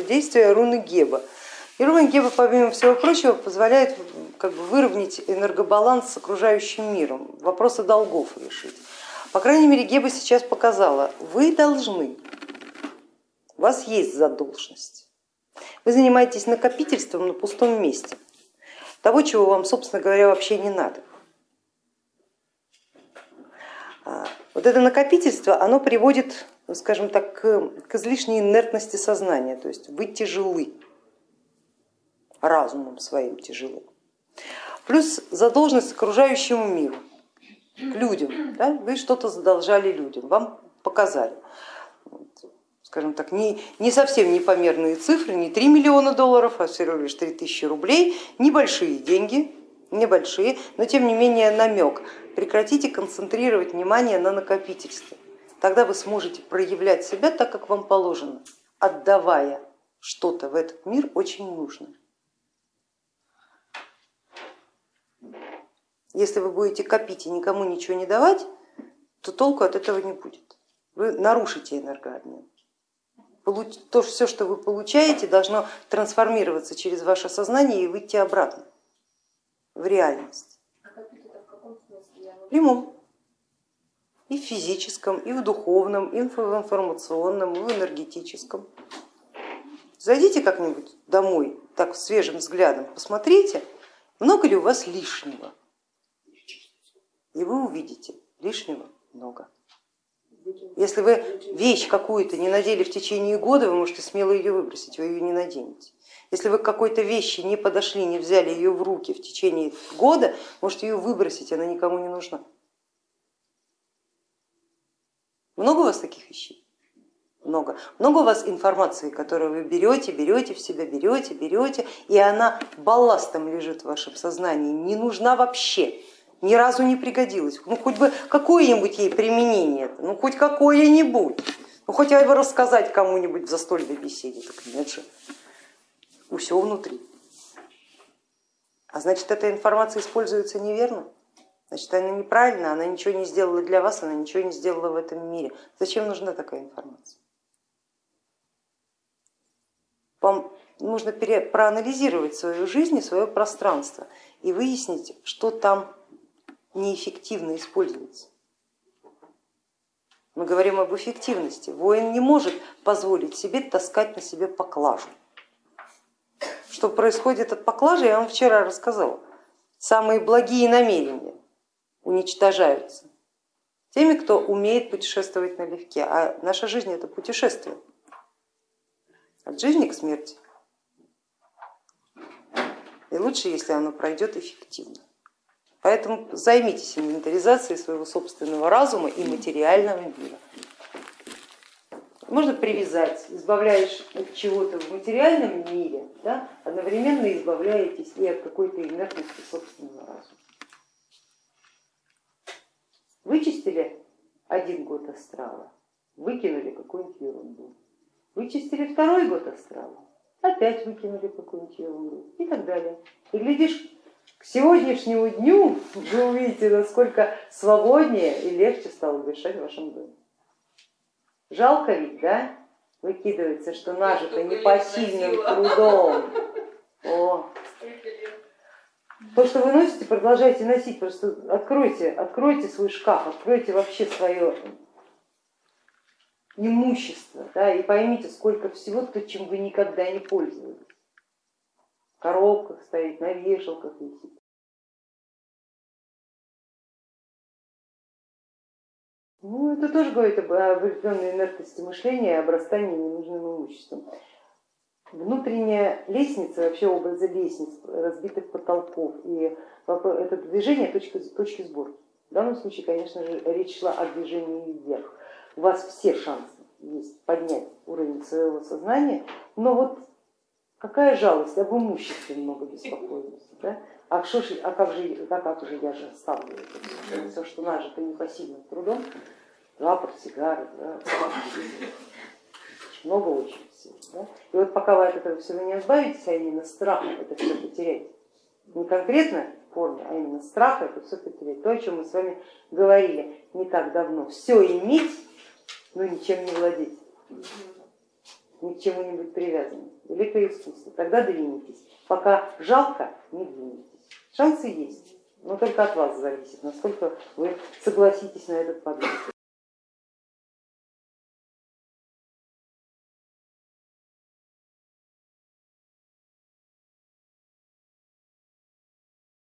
это действие руны Геба. И руна Геба, помимо всего прочего, позволяет как бы, выровнять энергобаланс с окружающим миром, вопросы долгов решить. По крайней мере, Геба сейчас показала, вы должны, у вас есть задолженность. Вы занимаетесь накопительством на пустом месте, того, чего вам, собственно говоря, вообще не надо. Вот это накопительство, оно приводит, скажем так, к излишней инертности сознания, то есть вы тяжелы, разумом своим тяжелы. Плюс задолженность окружающему миру, к людям. Да? Вы что-то задолжали людям, вам показали скажем так, не, не совсем непомерные цифры, не 3 миллиона долларов, а всего лишь 3 тысячи рублей, небольшие деньги, небольшие, но тем не менее намек. Прекратите концентрировать внимание на накопительстве. Тогда вы сможете проявлять себя так, как вам положено, отдавая что-то в этот мир очень нужное. Если вы будете копить и никому ничего не давать, то толку от этого не будет. Вы нарушите энергообмен то все, что вы получаете, должно трансформироваться через ваше сознание и выйти обратно в реальность. В прямом. И в физическом, и в духовном, и в информационном, и в энергетическом. Зайдите как-нибудь домой, так свежим взглядом, посмотрите, много ли у вас лишнего. И вы увидите, лишнего много. Если вы вещь какую-то не надели в течение года, вы можете смело ее выбросить, вы ее не наденете. Если вы к какой-то вещи не подошли, не взяли ее в руки в течение года, можете ее выбросить, она никому не нужна. Много у вас таких вещей? Много. Много у вас информации, которую вы берете, берете в себя, берете, берете, и она балластом лежит в вашем сознании, не нужна вообще ни разу не пригодилась. Ну хоть бы какое-нибудь ей применение, ну хоть какое-нибудь. Ну хоть бы рассказать кому-нибудь в застольной беседе, так нет же. Все внутри. А значит, эта информация используется неверно, значит, она неправильна, она ничего не сделала для вас, она ничего не сделала в этом мире. Зачем нужна такая информация? Вам нужно проанализировать свою жизнь и свое пространство и выяснить, что там неэффективно используется. Мы говорим об эффективности. Воин не может позволить себе таскать на себе поклажу. Что происходит от поклажи, я вам вчера рассказала. Самые благие намерения уничтожаются теми, кто умеет путешествовать налегке. А наша жизнь это путешествие от жизни к смерти. И лучше, если оно пройдет эффективно. Поэтому займитесь инвентаризацией своего собственного разума и материального мира. Можно привязать, избавляешь от чего-то в материальном мире, да, одновременно избавляетесь и от какой-то инертности собственного разума. Вычистили один год астрала, выкинули какую-нибудь ерунду. Вычистили второй год астрала, опять выкинули какую-нибудь ерунду и так далее. И глядишь, к сегодняшнему дню вы увидите, насколько свободнее и легче стало дышать в вашем доме. Жалко ведь, да? Выкидывается, что нажито непосильным трудом. О. То, что вы носите, продолжайте носить, просто откройте, откройте свой шкаф, откройте вообще свое имущество да, и поймите, сколько всего, то, чем вы никогда не пользовались коробках стоит, на вешалках висит. Ну, это тоже говорит об определенной инертности мышления и обрастании ненужным имуществом. Внутренняя лестница, вообще образы лестниц, разбитых потолков, и это движение точки, точки сборки. В данном случае, конечно же, речь шла о движении вверх. У вас все шансы есть поднять уровень своего сознания, но вот Какая жалость, об имуществе много беспокоились. Да? А, что ж, а как же, а как же я же оставлю это? все, что нажито непосильным трудом, рапорт, сигары, да, много очень всего. Да? И вот пока вы от этого всего не избавитесь, а именно страх это все потерять, не конкретно в форме, а именно страх это все потерять. То, о чем мы с вами говорили не так давно. Все иметь, но ничем не владеть. Ни к чему-нибудь привязаны. Великое искусство, тогда двинетесь. Пока жалко, не двинетесь. Шансы есть, но только от вас зависит, насколько вы согласитесь на этот подвиг.